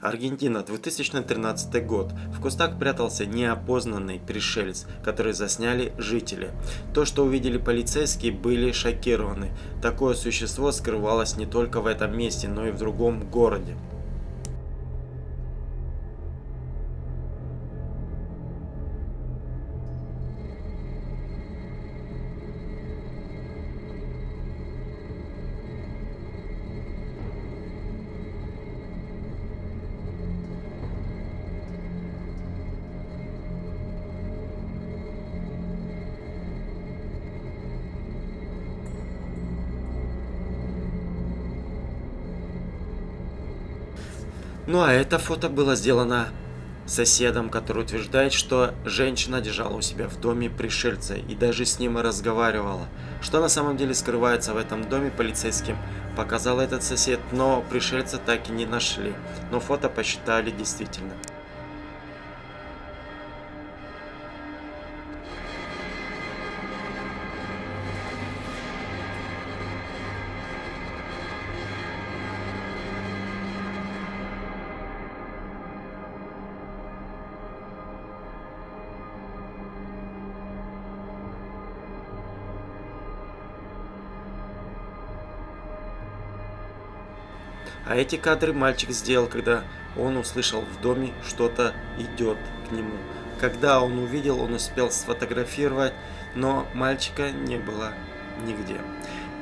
Аргентина, 2013 год. В кустах прятался неопознанный пришелец, который засняли жители. То, что увидели полицейские, были шокированы. Такое существо скрывалось не только в этом месте, но и в другом городе. Ну а это фото было сделано соседом, который утверждает, что женщина держала у себя в доме пришельца и даже с ним разговаривала. Что на самом деле скрывается в этом доме полицейским, показал этот сосед, но пришельца так и не нашли. Но фото посчитали действительно. А эти кадры мальчик сделал, когда он услышал в доме что-то идет к нему. Когда он увидел, он успел сфотографировать, но мальчика не было нигде.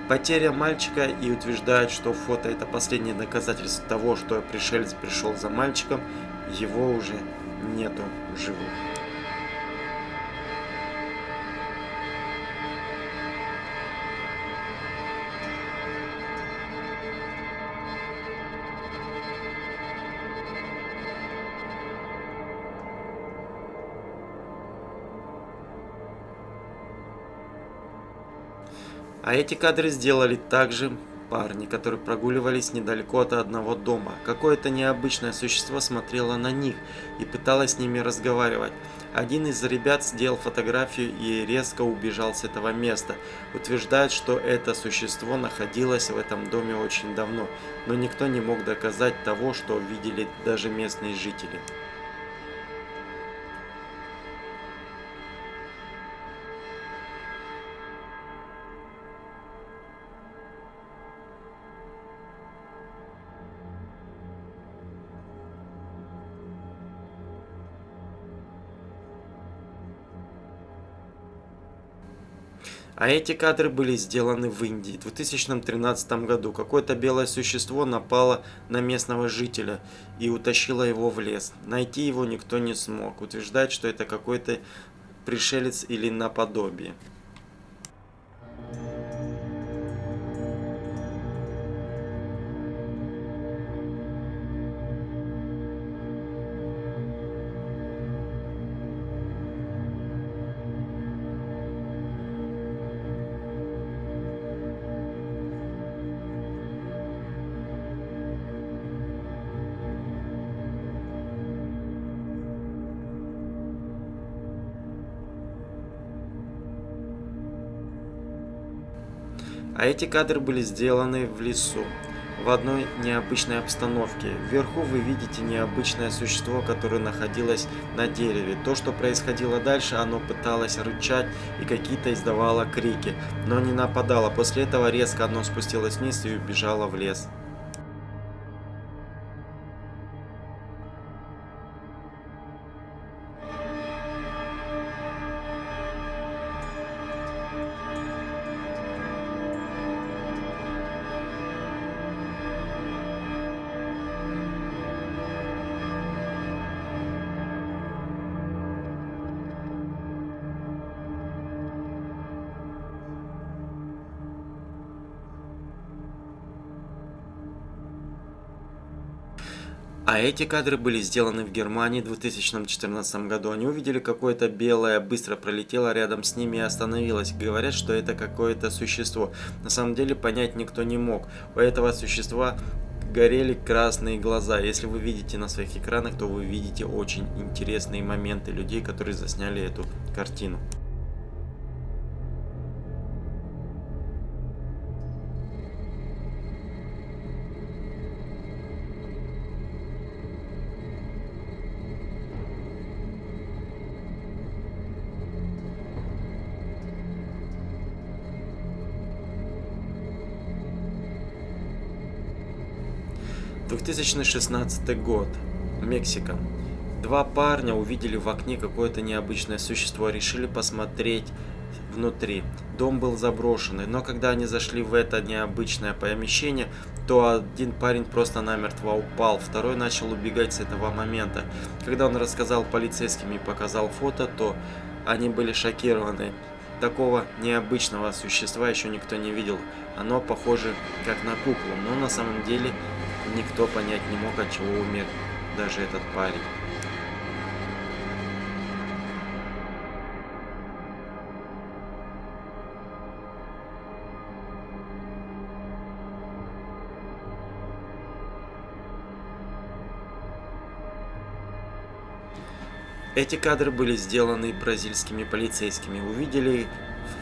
Потеря мальчика и утверждают, что фото это последнее доказательство того, что пришелец пришел за мальчиком, его уже нету живых. А эти кадры сделали также парни, которые прогуливались недалеко от одного дома. Какое-то необычное существо смотрело на них и пыталось с ними разговаривать. Один из ребят сделал фотографию и резко убежал с этого места. Утверждает, что это существо находилось в этом доме очень давно, но никто не мог доказать того, что видели даже местные жители. А эти кадры были сделаны в Индии. В 2013 году какое-то белое существо напало на местного жителя и утащило его в лес. Найти его никто не смог. Утверждать, что это какой-то пришелец или наподобие. А эти кадры были сделаны в лесу, в одной необычной обстановке. Вверху вы видите необычное существо, которое находилось на дереве. То, что происходило дальше, оно пыталось рычать и какие-то издавало крики, но не нападало. После этого резко оно спустилось вниз и убежало в лес. А эти кадры были сделаны в Германии в 2014 году. Они увидели какое-то белое, быстро пролетело рядом с ними и остановилось. Говорят, что это какое-то существо. На самом деле понять никто не мог. У этого существа горели красные глаза. Если вы видите на своих экранах, то вы видите очень интересные моменты людей, которые засняли эту картину. 2016 год. Мексика. Два парня увидели в окне какое-то необычное существо, решили посмотреть внутри. Дом был заброшенный, но когда они зашли в это необычное помещение, то один парень просто намертво упал, второй начал убегать с этого момента. Когда он рассказал полицейским и показал фото, то они были шокированы. Такого необычного существа еще никто не видел. Оно похоже как на куклу, но на самом деле никто понять не мог, от чего умер даже этот парень. Эти кадры были сделаны бразильскими полицейскими. Увидели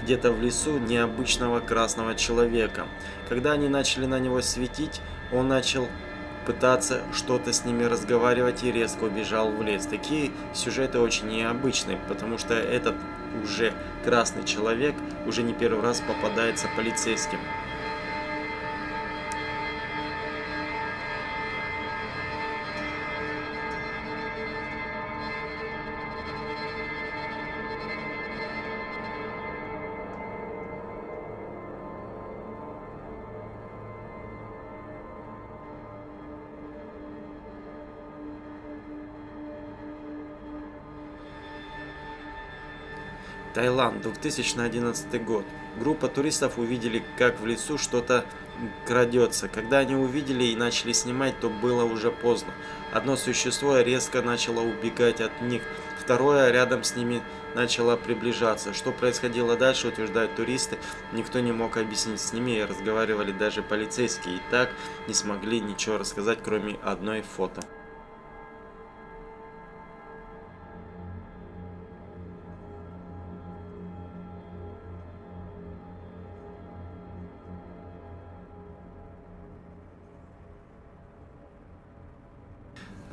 где-то в лесу необычного красного человека. Когда они начали на него светить, он начал пытаться что-то с ними разговаривать и резко убежал в лес. Такие сюжеты очень необычные, потому что этот уже красный человек уже не первый раз попадается полицейским. Таиланд, 2011 год. Группа туристов увидели, как в лесу что-то крадется. Когда они увидели и начали снимать, то было уже поздно. Одно существо резко начало убегать от них, второе рядом с ними начало приближаться. Что происходило дальше, утверждают туристы, никто не мог объяснить с ними разговаривали даже полицейские. И так не смогли ничего рассказать, кроме одной фото.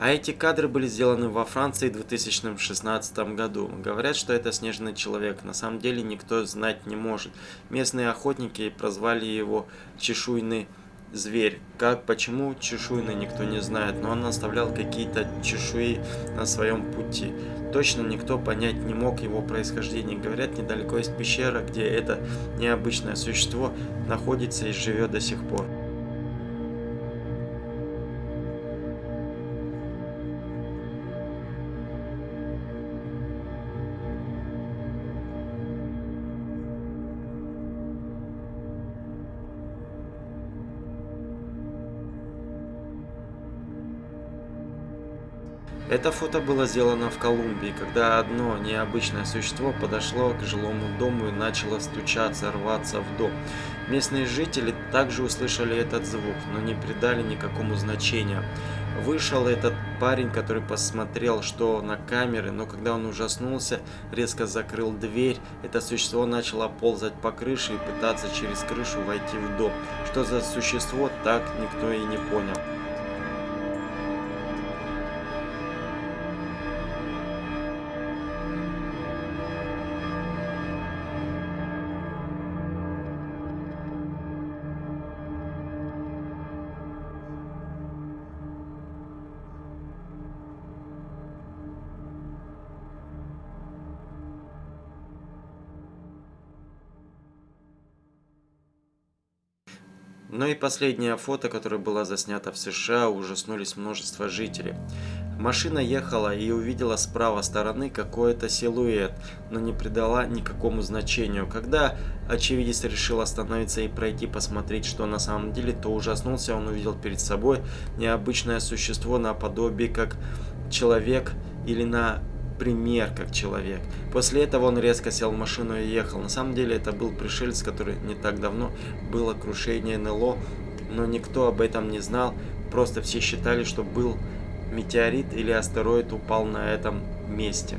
А эти кадры были сделаны во Франции в 2016 году. Говорят, что это снежный человек. На самом деле никто знать не может. Местные охотники прозвали его чешуйный зверь. Как, почему чешуйный, никто не знает, но он оставлял какие-то чешуи на своем пути. Точно никто понять не мог его происхождение. Говорят, недалеко есть пещера, где это необычное существо находится и живет до сих пор. Это фото было сделано в Колумбии, когда одно необычное существо подошло к жилому дому и начало стучаться, рваться в дом. Местные жители также услышали этот звук, но не придали никакому значения. Вышел этот парень, который посмотрел, что на камеры, но когда он ужаснулся, резко закрыл дверь, это существо начало ползать по крыше и пытаться через крышу войти в дом. Что за существо, так никто и не понял. Но и последнее фото, которое было заснято в США, ужаснулись множество жителей. Машина ехала и увидела с правой стороны какой-то силуэт, но не придала никакому значению. Когда очевидец решил остановиться и пройти посмотреть, что на самом деле, то ужаснулся, он увидел перед собой необычное существо наподобие как человек или на пример как человек. После этого он резко сел в машину и ехал. На самом деле это был пришелец, который не так давно было крушение НЛО, но никто об этом не знал. Просто все считали, что был метеорит или астероид упал на этом месте.